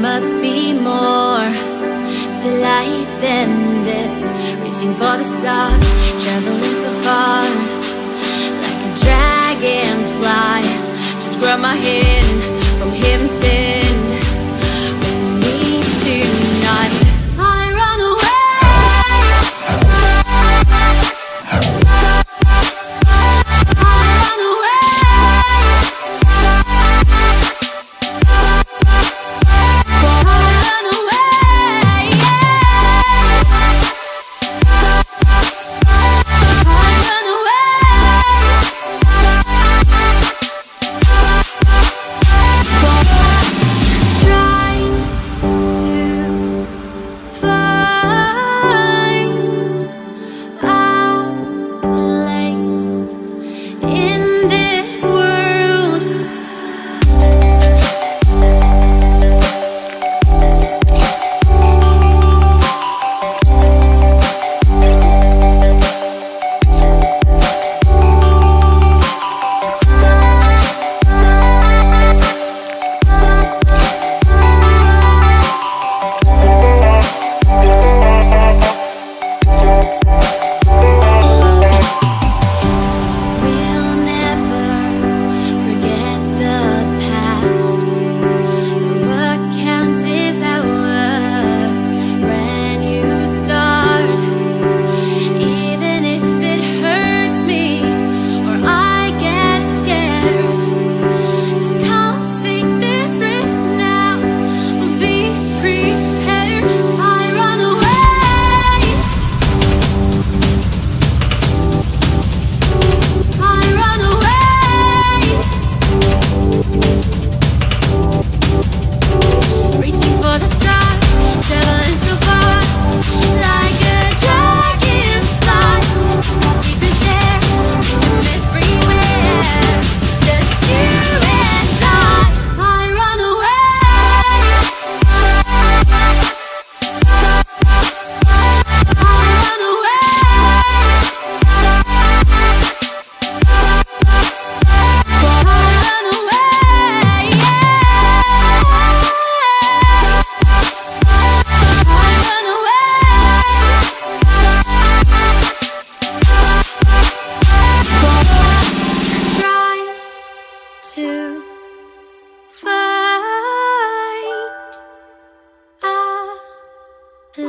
must be more to life than this. Reaching for the stars, traveling so far. Like a dragonfly Just grab my hair.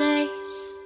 place.